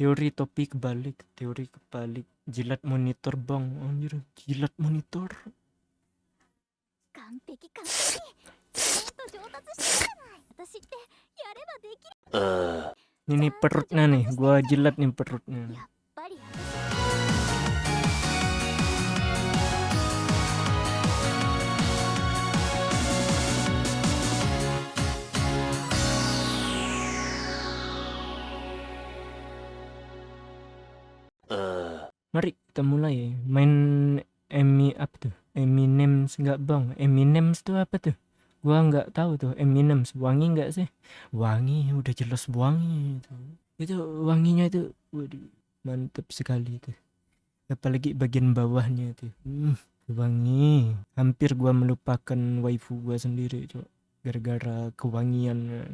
teori topik balik teori kebalik. Jilat monitor bang. Anjir jilat monitor. Uh. ini perutnya nih. Gua jilat nih perutnya kita mulai main Emi apa tuh? Eminem enggak bang? Eminem tuh apa tuh? Gua nggak tahu tuh Eminem wangi nggak sih? Wangi, udah jelas wangi itu. Itu wanginya itu, waduh, mantap sekali itu. Apalagi bagian bawahnya itu, hmm, wangi. Hampir gua melupakan waifu gua sendiri, cok. Gara-gara kewangian.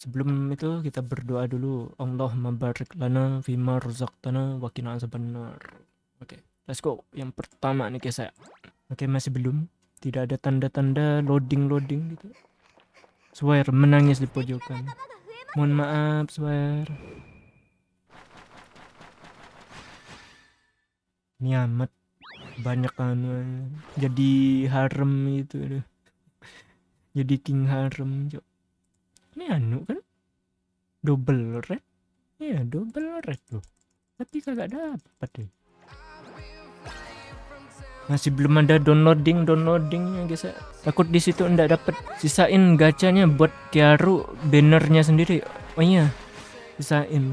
Sebelum itu kita berdoa dulu. Allah mabarik lana fima razaqtana wa qina azabannar. Oke, let's go. Yang pertama nih guys ya. Oke, masih belum. Tidak ada tanda-tanda loading-loading gitu. Swear menangis di pojokan. Mohon maaf, Swear. Ini banyak anu jadi harem itu aduh. Jadi king harem, Cok. Ini anu kan double red. Iya, double red loh. Tapi kagak dapat deh. Masih belum ada downloading downloadingnya guys ya. Takut di situ ndak dapat. Sisain gacanya buat Kiaru bannernya sendiri. Oh iya. Sisain.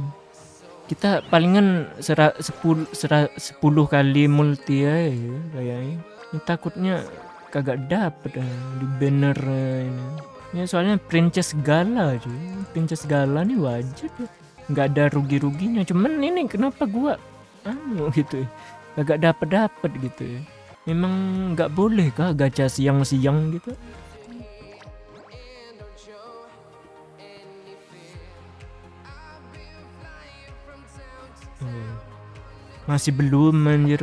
Kita palingan sera, sepul, sera, 10 kali multi ya kayaknya. Ini takutnya kagak dapet eh, di banner eh, ini. Ya soalnya Princess Gala cuy. Princess Gala nih wajib ya. Nggak ada rugi-ruginya. Cuman ini kenapa gua anu gitu ya. Kagak dapet-dapet gitu ya. Memang nggak boleh kah gacha siang-siang gitu? Hmm. Masih belum anjir.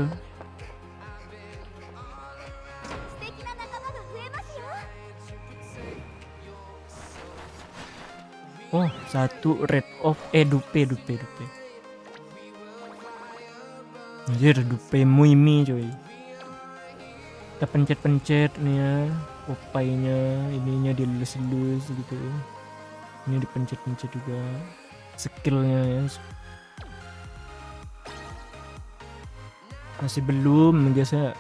Oh, satu red of eh dupe dupe dupe. Anjir dupe muimi coy. Kita pencet-pencet nih ya, opainya, ininya dilus-lus gitu. Ini dipencet-pencet juga. Skillnya ya. Masih belum ya.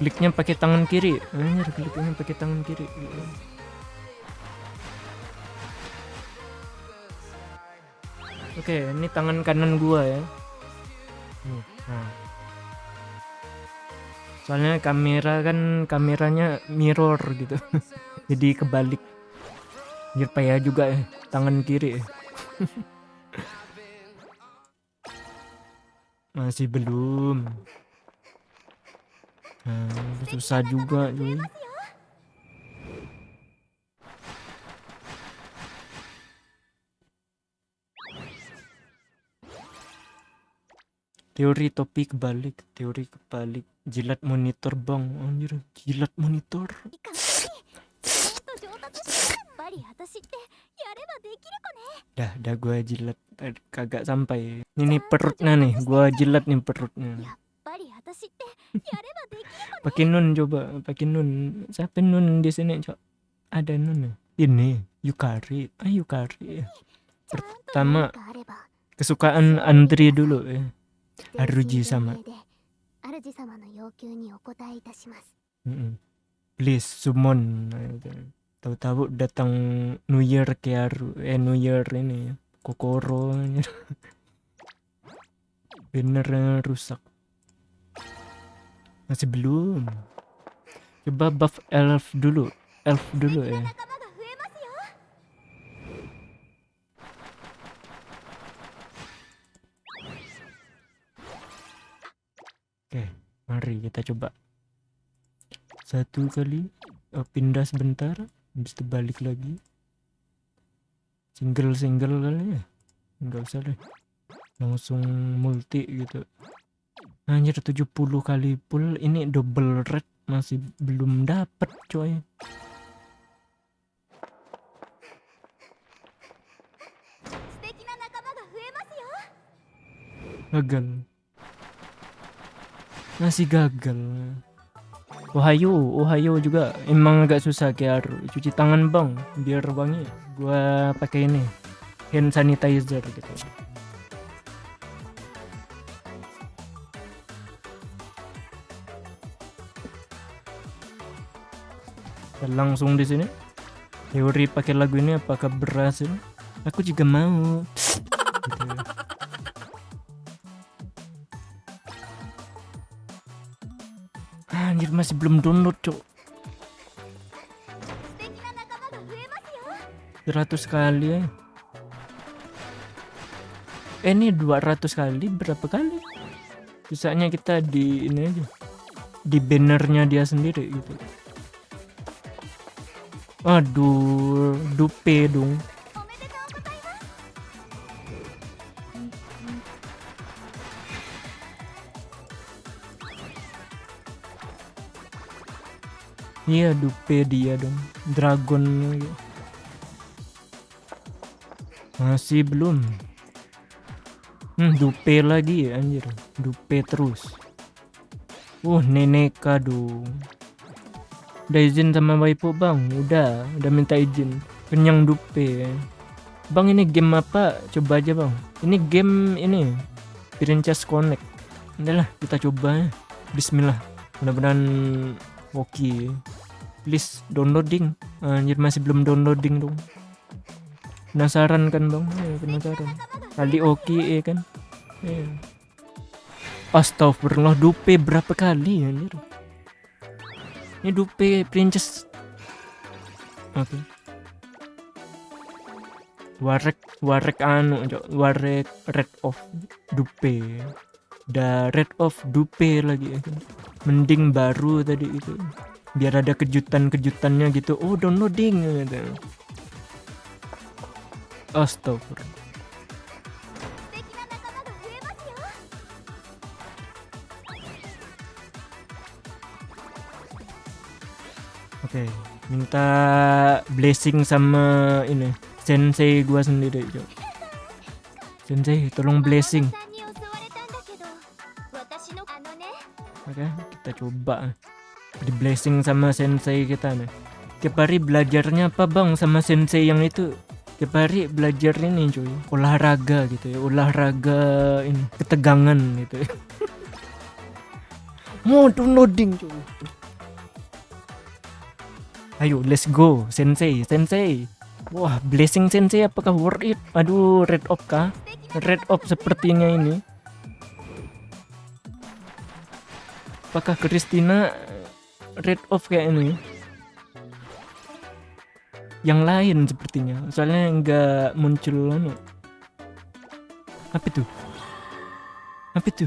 Kliknya pakai tangan kiri. Anjir, kliknya pakai tangan kiri. Oke, ini tangan kanan gua ya. Soalnya kamera kan kameranya mirror gitu. Jadi kebalik. Biar payah juga ya, tangan kiri. ya. Masih belum. Nah, susah juga cuy. teori topi kebalik teori kebalik. Jilat monitor bang. Anjir jilat monitor. Dah dah gua jilat. Er, kagak sampai. Ini perutnya nih gua jilat nih perutnya. Pakai nun coba pakai nun. Siapa nun di sini coba ada nun ya? ini yukari. Ah yukari. Pertama kesukaan Andri dulu ya Aruji sama. Mm -mm. Please summon. Tahu-tahu datang New Year ke Aru, eh New Year ini ya. Kokoro. Bener rusak. Masih belum. Coba buff elf dulu. Elf dulu ya. mari kita coba. Satu kali uh, pindah sebentar habis itu balik lagi. Single single kali ya? Nggak usah deh. Langsung multi gitu. Anjir 70 kali pull ini double red masih belum dapet coy. Gagal masih gagal. Ohayo, Ohayo juga. Emang agak susah kayak cuci tangan bang. Biar wangi. Gua pakai ini hand sanitizer gitu. Langsung di sini. Teori pakai lagu ini apakah berhasil aku juga mau. Gitu. Anjir masih belum download cok 100 kali ya eh ini 200 kali berapa kali? Sisanya kita di ini aja. Di bannernya dia sendiri gitu. Aduh dupe dong. Iya dupe dia dong. Dragon masih belum. Hmm dupe lagi ya anjir. Dupe terus. Uh neneka dong. Udah izin sama waipu bang? Udah udah minta izin. Kenyang dupe. Bang ini game apa? Coba aja bang. Ini game ini Princess Connect. Udahlah kita coba. Bismillah. Mudah-mudahan oke please downloading. Anjir masih belum downloading dong. Penasaran kan bang Ayo, penasaran. Kali oke ya kan? Ayo. Astagfirullah dupe berapa kali anjir? Ini dupe princess. Oke. Warek warek anu warek red of dupe. Da red of dupe lagi ya kan? Mending baru tadi itu biar ada kejutan-kejutannya gitu oh downloading gitu astagfirullah Oke, okay. minta blessing sama ini sensei gua sendiri, Yuk. Sensei, tolong blessing. Oke, okay, kita coba di blessing sama sensei kita nih. Tiap hari belajarnya apa bang sama sensei yang itu? Tiap hari belajar ini cuy, olahraga gitu ya, olahraga ini ketegangan gitu ya. Mau downloading cuy. Ayo, let's go, sensei, sensei. Wah, blessing sensei apakah worth it? Aduh, red op kah? Red op sepertinya ini. Apakah Christina red off kayak ini. Yang lain sepertinya. Soalnya nggak muncul anu apa itu? Apa itu?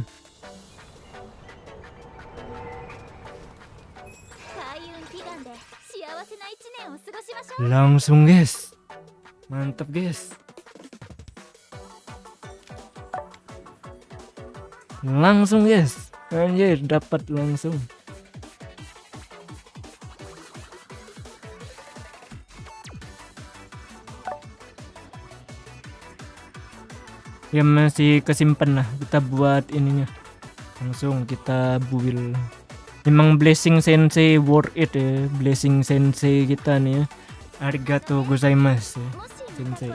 Langsung guys. Mantap guys. Langsung guys. Anjir dapat langsung. ya masih kesimpan lah. Kita buat ininya. Langsung kita build memang blessing sensei worth it ya. Blessing sensei kita nih ya. Arigato gozaimasu sensei.